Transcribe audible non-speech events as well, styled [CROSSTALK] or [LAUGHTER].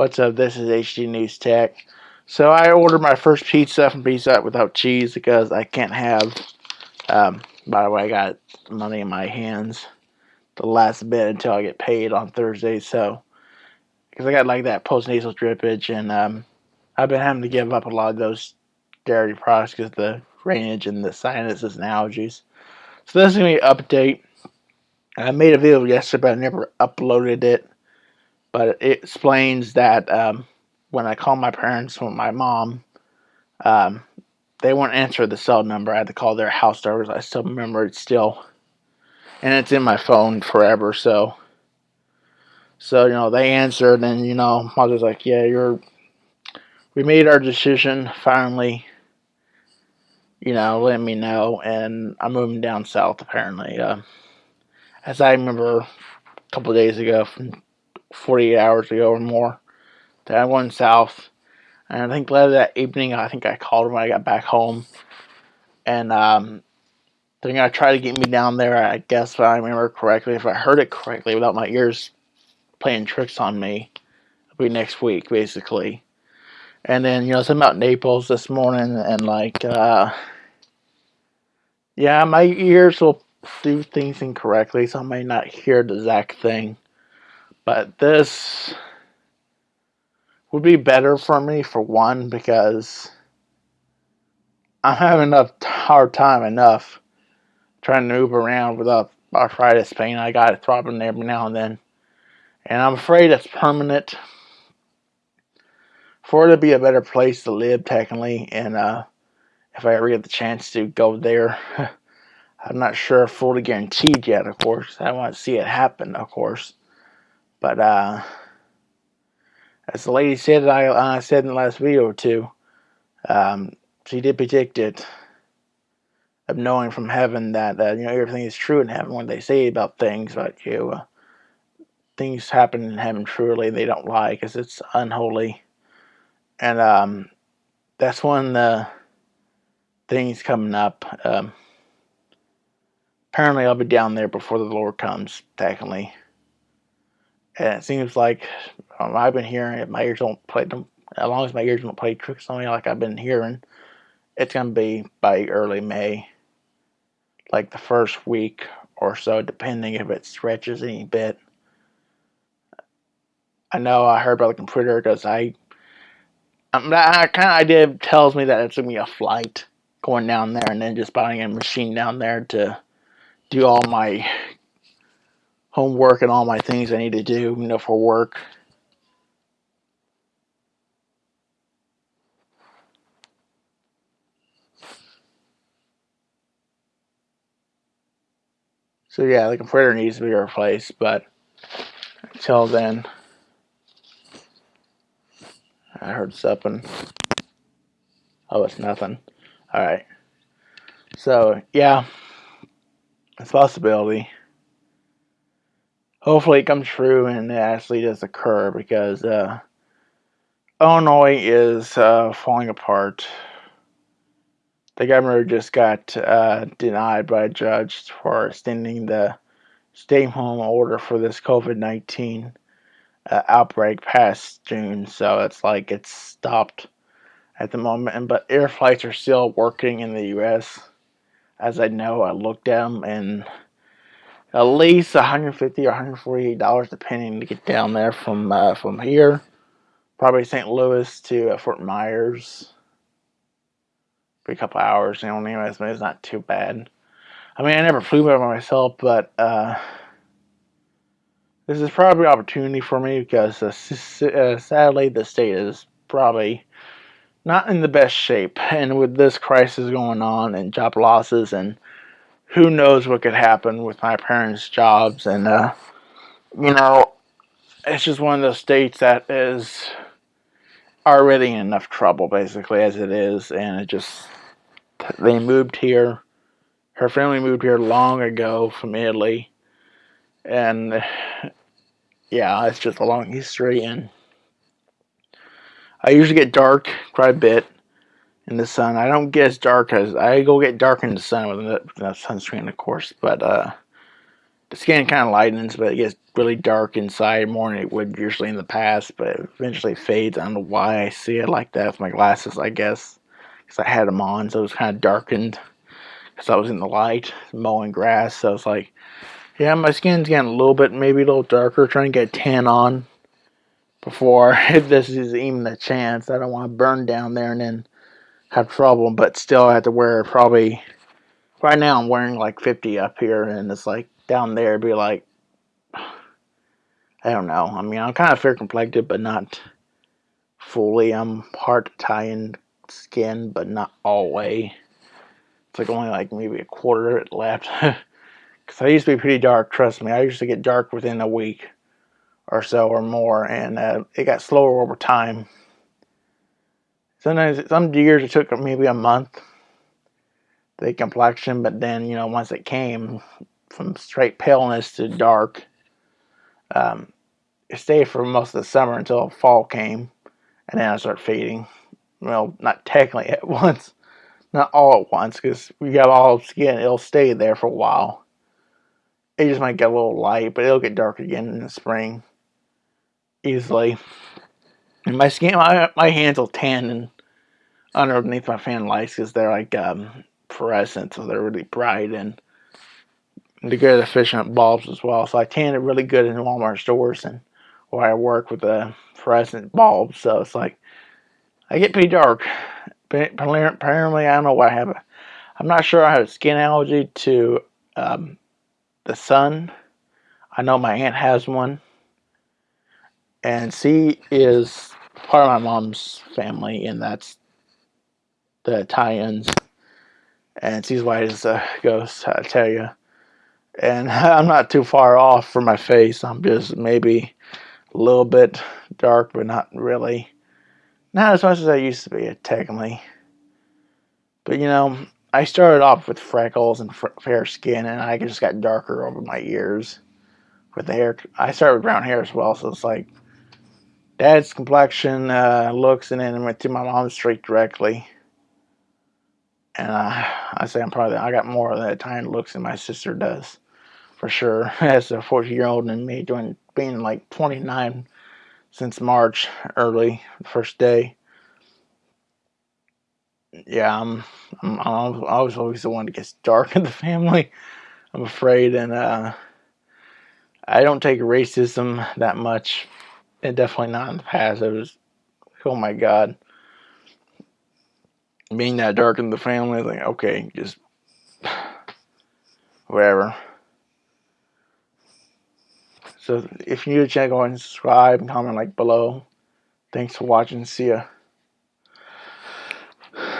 What's up? This is HD News Tech. So I ordered my first pizza from Pizza Hut without cheese because I can't have. Um, by the way, I got money in my hands the last bit until I get paid on Thursday. So because I got like that postnasal drippage, and um, I've been having to give up a lot of those dairy products because the drainage and the sinuses and allergies. So this is gonna be an update. I made a video yesterday, but I never uploaded it but it explains that um, when I called my parents or my mom, um, they won't answer the cell number. I had to call their house numbers. I still remember it still, and it's in my phone forever. So, so you know they answered, and you know I was like, "Yeah, you're." We made our decision finally. You know, let me know, and I'm moving down south. Apparently, uh, as I remember a couple days ago from 48 hours ago or more that I went south. And I think later that evening, I think I called him when I got back home. And um, they're going to try to get me down there, I guess, if I remember correctly. If I heard it correctly without my ears playing tricks on me, it'll be next week, basically. And then, you know, something about Naples this morning and like, uh, yeah, my ears will do things incorrectly, so I may not hear the exact thing. But this would be better for me for one because I'm having a hard time enough trying to move around without arthritis pain. I got it throbbing every now and then. And I'm afraid it's permanent. For it to be a better place to live, technically, and uh, if I ever get the chance to go there, [LAUGHS] I'm not sure fully guaranteed yet, of course. I want to see it happen, of course. But uh, as the lady said, I, said in the last video or two, um, she did predict it of knowing from heaven that uh, you know everything is true in heaven when they say about things about you. Uh, things happen in heaven truly they don't lie because it's unholy, and um, that's one the things coming up. Um, apparently, I'll be down there before the Lord comes. Technically. And it seems like um, I've been hearing it. My ears don't play them. As long as my ears don't play tricks on me like I've been hearing, it's going to be by early May. Like the first week or so, depending if it stretches any bit. I know I heard about the computer because I, um, that kind of idea tells me that it's to be a flight going down there and then just buying a machine down there to do all my homework and all my things I need to do, you know, for work. So yeah, the computer needs to be replaced, but until then, I heard something. Oh, it's nothing. All right. So yeah, it's possibility hopefully it comes true and it actually does occur because uh, Illinois is uh, falling apart. The governor just got uh, denied by a judge for extending the stay home order for this COVID 19 uh, outbreak past June. So it's like it's stopped at the moment. But air flights are still working in the U.S. As I know, I looked at them and at least 150 or 148 dollars depending to get down there from uh, from here. Probably St. Louis to uh, Fort Myers. For a couple hours you know anyways but it's not too bad. I mean I never flew by myself but uh, this is probably an opportunity for me because uh, uh, sadly the state is probably not in the best shape. And with this crisis going on and job losses and who knows what could happen with my parents' jobs. And, uh, you know, it's just one of those states that is already in enough trouble, basically, as it is. And it just, they moved here. Her family moved here long ago from Italy. And, yeah, it's just a long history. And I usually get dark quite a bit in the sun. I don't get as dark as I go get dark in the sun with the, sunscreen, of course. But uh, the skin kind of lightens, but it gets really dark inside more than it would usually in the past. But it eventually fades. I don't know why I see it like that with my glasses. I guess because I had them on, so it was kind of darkened because I was in the light mowing grass. So it's like, yeah, my skin's getting a little bit, maybe a little darker, trying to get tan on before if [LAUGHS] this is even a chance. I don't want to burn down there and then have trouble, but still I have to wear probably right now I'm wearing like 50 up here and it's like down there be like I don't know. I mean I'm kind of fair complected but not fully. I'm tie in skin but not all way. It's like only like maybe a quarter left. [LAUGHS] Because I used to be pretty dark, trust me. I used to get dark within a week or so or more and uh, it got slower over time. Sometimes some years it took maybe a month the complexion, but then you know once it came from straight paleness to dark, um, it stayed for most of the summer until fall came, and then I started fading. Well, not technically at [LAUGHS] once, not all at once, because we got all skin, it'll stay there for a while. It just might get a little light, but it'll get dark again in the spring, easily. And my skin, my, my hands will tan and underneath my fan lights because they're like um, fluorescent, so they're really bright and they're good efficient bulbs as well. So I tan it really good in Walmart stores and where I work with the fluorescent bulbs. So it's like I get pretty dark. Apparently, I don't know what I have. I'm not sure I have a skin allergy to um, the sun. I know my aunt has one. And she is part of my mom's family, and that's the Italians and she's white as a ghost, I tell you. And [LAUGHS] I'm not too far off from my face. I'm just maybe a little bit dark, but not really. Not as much as I used to be, technically. But you know, I started off with freckles and fair skin, and I just got darker over my years with the hair. I started with brown hair as well, so it's like dad's complexion, uh, looks, and then I went to my mom's straight directly and uh, I say I'm probably I got more of that Italian looks than my sister does, for sure. [LAUGHS] As a 40 year old and me doing being like 29 since March early first day. Yeah, I'm I'm, I'm I was always the one that gets dark [LAUGHS] in the family. I'm afraid, and uh, I don't take racism that much, and definitely not in the past. It was, oh my god being that dark in the family, like, okay, just [SIGHS] whatever. So if you're new to go and subscribe and comment like below. Thanks for watching. See ya.